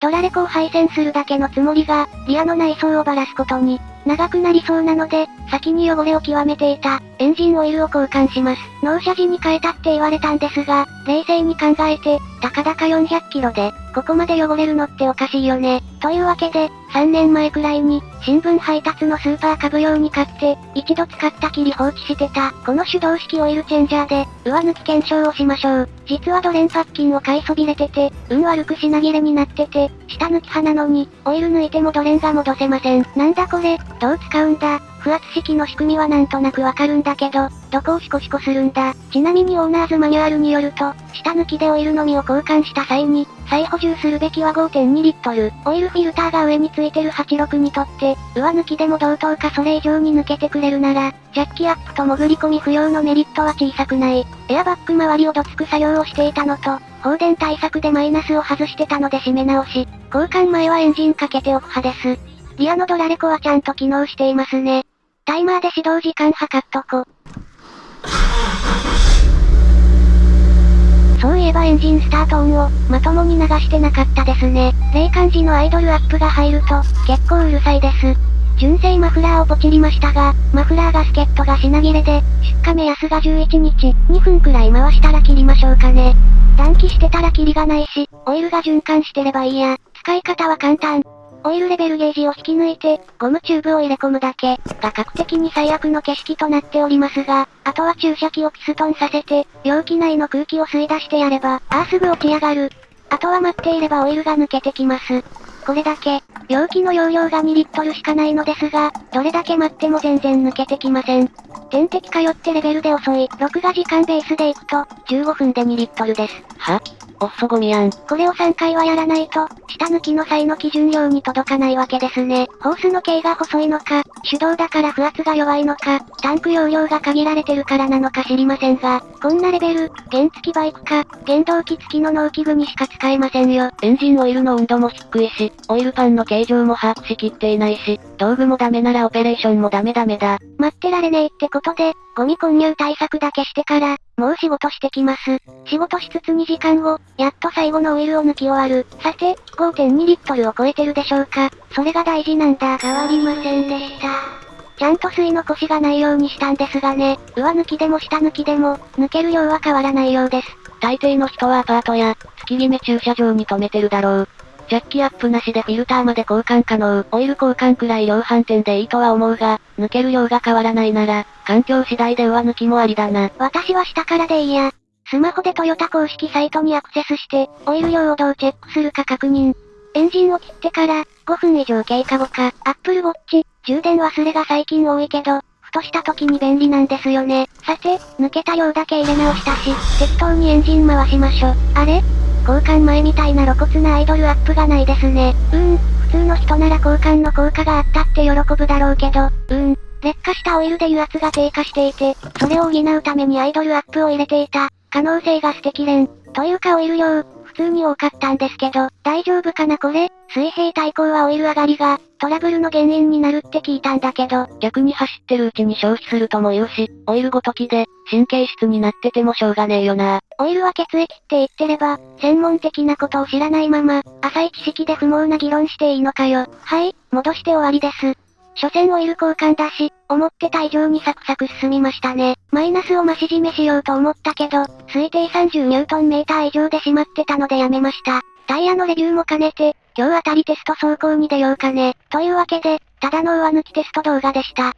ドラレコを配線するだけのつもりが、リアの内装をばらすことに、長くなりそうなので、先に汚れを極めていた、エンジンオイルを交換します。納車時に変えたって言われたんですが、冷静に考えて、たかだか400キロで、ここまで汚れるのっておかしいよね。というわけで、3年前くらいに、新聞配達のスーパー株用に買って、一度使ったきり放置してた、この手動式オイルチェンジャーで、上抜き検証をしましょう。実はドレンパッキンを買いそびれてて、運悪く品切れになってて、下抜き派なのに、オイル抜いてもドレンが戻せません。なんだこれ、どう使うんだ？不圧式の仕組みはなんとなくわかるんだけど、どこをシコシコするんだ。ちなみにオーナーズマニュアルによると、下抜きでオイルのみを交換した際に、再補充するべきは5.2リットル。オイルフィルターが上についてる86にとって、上抜きでも同等かそれ以上に抜けてくれるなら、ジャッキアップと潜り込み不要のメリットは小さくない。エアバッグ周りをどつく作業をしていたのと、放電対策でマイナスを外してたので締め直し、交換前はエンジンかけておく派です。リアのドラレコはちゃんと機能していますね。タイマーで始動時間測っとこ。そういえばエンジンスタート音を、まともに流してなかったですね。冷感時のアイドルアップが入ると、結構うるさいです。純正マフラーをポチりましたが、マフラーガスケットが品切れで、出荷目安が11日、2分くらい回したら切りましょうかね。暖気してたらキリがないし、オイルが循環してればいいや。使い方は簡単。オイルレベルゲージを引き抜いて、ゴムチューブを入れ込むだけ、が確的に最悪の景色となっておりますが、あとは注射器をピストンさせて、容器内の空気を吸い出してやれば、ああすぐ落ち上がる。あとは待っていればオイルが抜けてきます。これだけ、容器の容量が2リットルしかないのですが、どれだけ待っても全然抜けてきません。点滴通ってレベルで遅い、録画時間ベースでいくと、15分で2リットルです。は？おっそゴミやん。これを3回はやらないと、下抜きの際の基準量に届かないわけですね。ホースの径が細いのか、手動だから不圧が弱いのか、タンク容量が限られてるからなのか知りませんが、こんなレベル、原付きバイクか、原動機付きの農機具にしか使えませんよ。エンジンオイルの温度も低いし、オイルパンの形状も把握しきっていないし、道具もダメならオペレーションもダメダメだ。待ってられねえってことで、ゴミ混入対策だけしてから、もう仕事してきます。仕事しつつ2時間後、やっと最後のオイルを抜き終わる。さて、5.2リットルを超えてるでしょうか。それが大事なんだ。変わりませんでした。ちゃんと吸い残しがないようにしたんですがね、上抜きでも下抜きでも、抜ける量は変わらないようです。大抵の人はアパートや、月決め駐車場に止めてるだろう。ジャッキアップなしでフィルターまで交換可能。オイル交換くらい量販店でいいとは思うが、抜ける量が変わらないなら、環境次第で上抜きもありだな。私は下からでいいや。スマホでトヨタ公式サイトにアクセスして、オイル量をどうチェックするか確認。エンジンを切ってから、5分以上経過後か、アップルウォッチ、充電忘れが最近多いけど、ふとした時に便利なんですよね。さて、抜けた量だけ入れ直したし、適当にエンジン回しましょ。あれ？交換前みたいな露骨なアイドルアップがないですね。うーん、普通の人なら交換の効果があったって喜ぶだろうけど、うーん、劣化したオイルで油圧が低下していて、それを補うためにアイドルアップを入れていた、可能性が捨てきれん。というかオイル量、普通に多かったんですけど、大丈夫かなこれ？水平対向はオイル上がりが、トラブルの原因になるって聞いたんだけど、逆に走ってるうちに消費するとも言うし、オイルごときで、神経質になっててもしょうがねえよな。オイルは血液って言ってれば、専門的なことを知らないまま、浅い知識で不毛な議論していいのかよ。はい、戻して終わりです。所詮オイル交換だし、思ってた以上にサクサク進みましたね。マイナスを増し締めしようと思ったけど、推定30ニュートンメーター以上で閉まってたのでやめました。タイヤのレビューも兼ねて、今日あたりテスト走行に出ようかね。というわけで、ただの上抜きテスト動画でした。